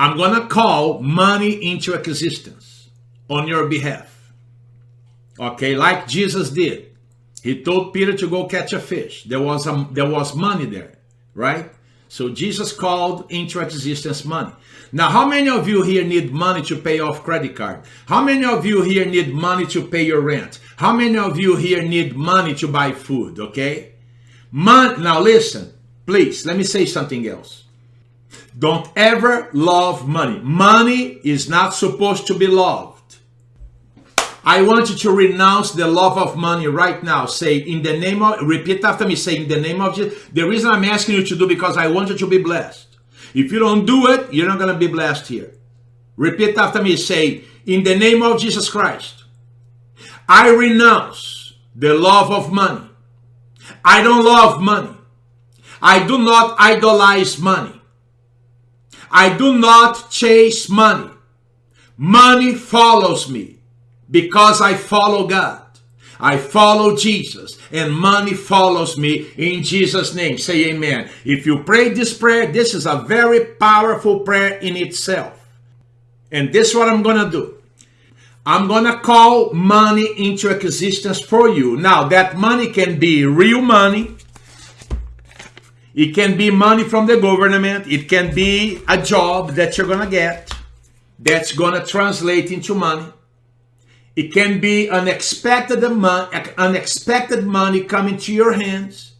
I'm going to call money into existence on your behalf. Okay, like Jesus did. He told Peter to go catch a fish. There was a, there was money there, right? So Jesus called into existence money. Now, how many of you here need money to pay off credit card? How many of you here need money to pay your rent? How many of you here need money to buy food, okay? Mon now listen, please, let me say something else. Don't ever love money. Money is not supposed to be loved. I want you to renounce the love of money right now. Say, in the name of, repeat after me, say, in the name of Jesus. The reason I'm asking you to do because I want you to be blessed. If you don't do it, you're not going to be blessed here. Repeat after me, say, in the name of Jesus Christ, I renounce the love of money. I don't love money. I do not idolize money. I do not chase money. Money follows me because I follow God. I follow Jesus and money follows me in Jesus name. Say amen. If you pray this prayer, this is a very powerful prayer in itself. And this is what I'm going to do. I'm going to call money into existence for you. Now that money can be real money. It can be money from the government. It can be a job that you're going to get that's going to translate into money. It can be unexpected, unexpected money coming to your hands,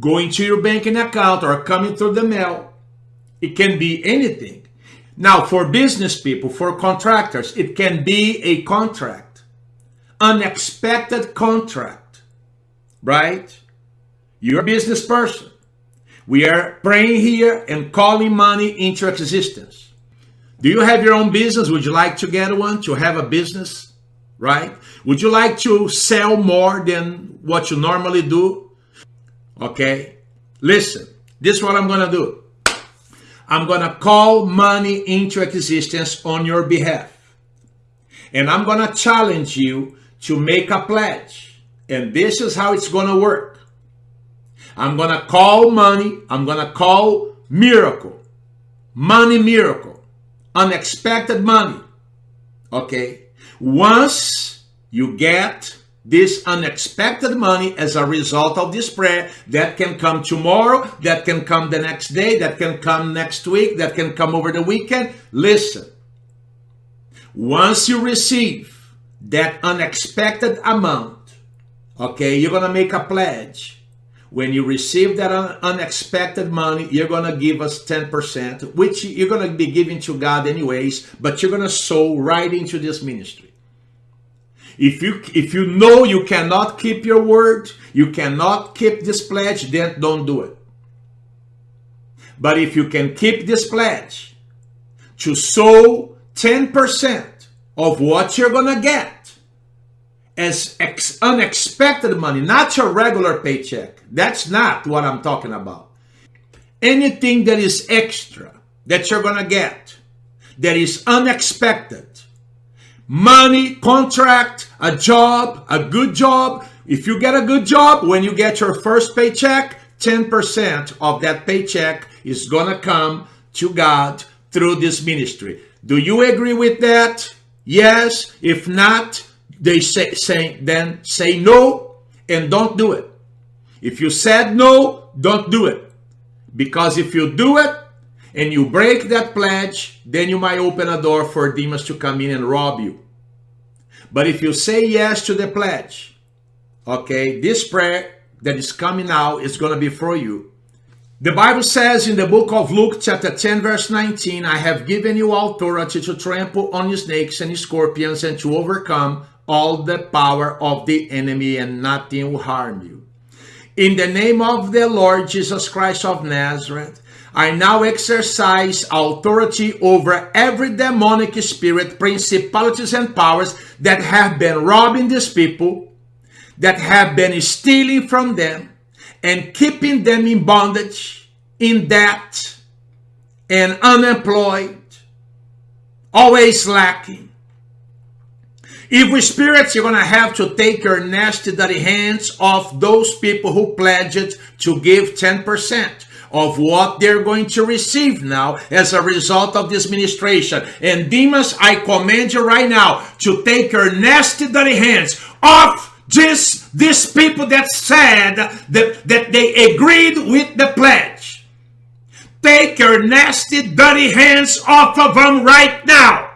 going to your banking account or coming through the mail. It can be anything. Now, for business people, for contractors, it can be a contract, unexpected contract, right? You're a business person. We are praying here and calling money into existence. Do you have your own business? Would you like to get one, to have a business? right? Would you like to sell more than what you normally do? Okay, listen, this is what I'm going to do. I'm going to call money into existence on your behalf. And I'm going to challenge you to make a pledge. And this is how it's going to work. I'm going to call money. I'm going to call miracle. Money miracle. Unexpected money. Okay. Once you get this unexpected money as a result of this prayer that can come tomorrow, that can come the next day, that can come next week, that can come over the weekend. Listen, once you receive that unexpected amount, okay, you're going to make a pledge. When you receive that un unexpected money, you're going to give us 10%, which you're going to be giving to God anyways, but you're going to sow right into this ministry. If you if you know you cannot keep your word, you cannot keep this pledge, then don't do it. But if you can keep this pledge to sow 10% of what you're going to get as unexpected money, not your regular paycheck. That's not what I'm talking about. Anything that is extra that you're going to get that is unexpected money, contract, a job, a good job. If you get a good job, when you get your first paycheck, 10% of that paycheck is going to come to God through this ministry. Do you agree with that? Yes. If not, they say, say then say no and don't do it. If you said no, don't do it. Because if you do it, and you break that pledge, then you might open a door for demons to come in and rob you. But if you say yes to the pledge, okay, this prayer that is coming now is going to be for you. The Bible says in the book of Luke chapter 10 verse 19, I have given you authority to trample on snakes and scorpions and to overcome all the power of the enemy and nothing will harm you. In the name of the Lord Jesus Christ of Nazareth, I now exercise authority over every demonic spirit, principalities, and powers that have been robbing these people, that have been stealing from them, and keeping them in bondage, in debt, and unemployed, always lacking. Evil spirits, you're going to have to take your nasty dirty hands off those people who pledged to give 10% of what they're going to receive now as a result of this ministration. And Demas, I command you right now to take your nasty dirty hands off this, these people that said that, that they agreed with the pledge. Take your nasty dirty hands off of them right now.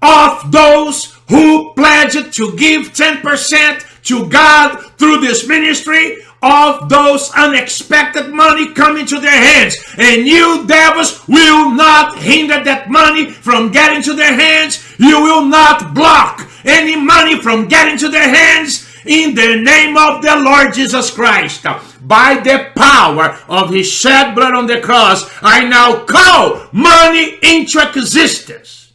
Off those who pledged to give 10% to God through this ministry of those unexpected money coming to their hands. And you devils will not hinder that money from getting to their hands. You will not block any money from getting to their hands in the name of the Lord Jesus Christ. By the power of his shed blood on the cross, I now call money into existence,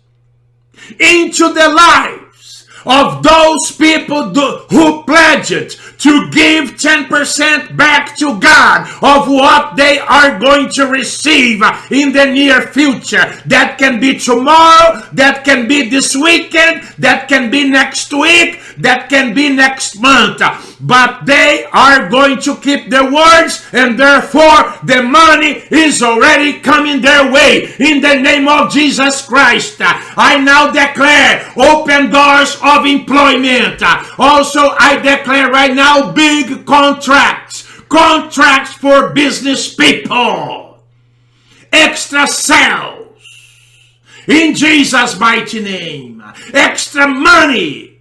into the life of those people do, who pledged to give 10% back to God of what they are going to receive in the near future. That can be tomorrow, that can be this weekend, that can be next week, that can be next month. But they are going to keep their words and therefore the money is already coming their way. In the name of Jesus Christ, I now declare open doors of employment. Also, I declare right now big contracts. Contracts for business people. Extra sales. In Jesus' mighty name. Extra money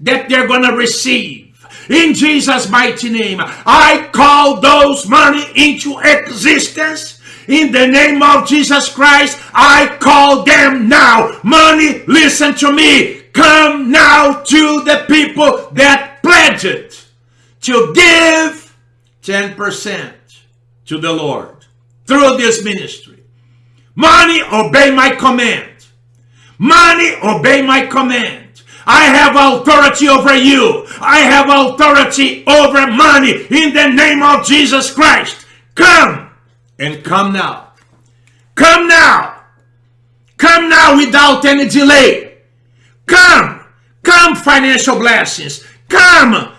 that they're going to receive. In Jesus' mighty name, I call those money into existence. In the name of Jesus Christ, I call them now. Money, listen to me. Come now to the people that pledged to give 10% to the Lord through this ministry. Money, obey my command. Money, obey my command. I have authority over you. I have authority over money in the name of Jesus Christ. Come and come now. Come now. Come now without any delay. Come. Come financial blessings. Come.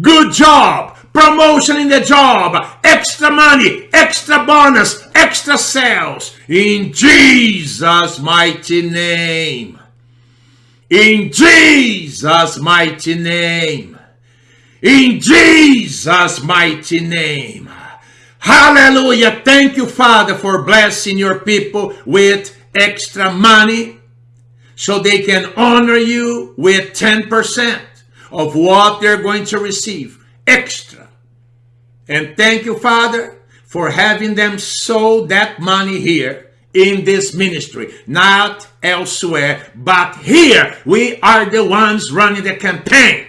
Good job. Promotion in the job. Extra money. Extra bonus. Extra sales. In Jesus' mighty name. In Jesus' mighty name. In Jesus' mighty name. Hallelujah. Thank you, Father, for blessing your people with extra money so they can honor you with 10% of what they're going to receive extra. And thank you, Father, for having them sow that money here in this ministry, not elsewhere, but here we are the ones running the campaign.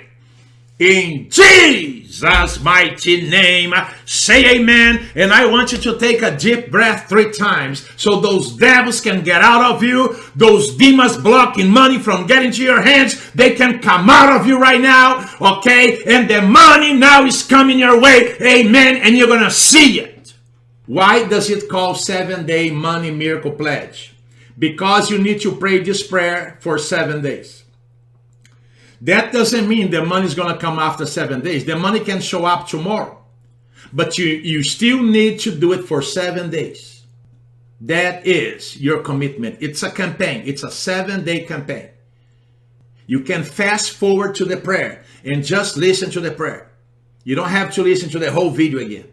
In Jesus' mighty name, say amen. And I want you to take a deep breath three times so those devils can get out of you. Those demons blocking money from getting to your hands, they can come out of you right now. Okay? And the money now is coming your way. Amen. And you're going to see it. Why does it call seven day money miracle pledge? Because you need to pray this prayer for seven days. That doesn't mean the money is going to come after seven days. The money can show up tomorrow. But you, you still need to do it for seven days. That is your commitment. It's a campaign. It's a seven day campaign. You can fast forward to the prayer and just listen to the prayer. You don't have to listen to the whole video again.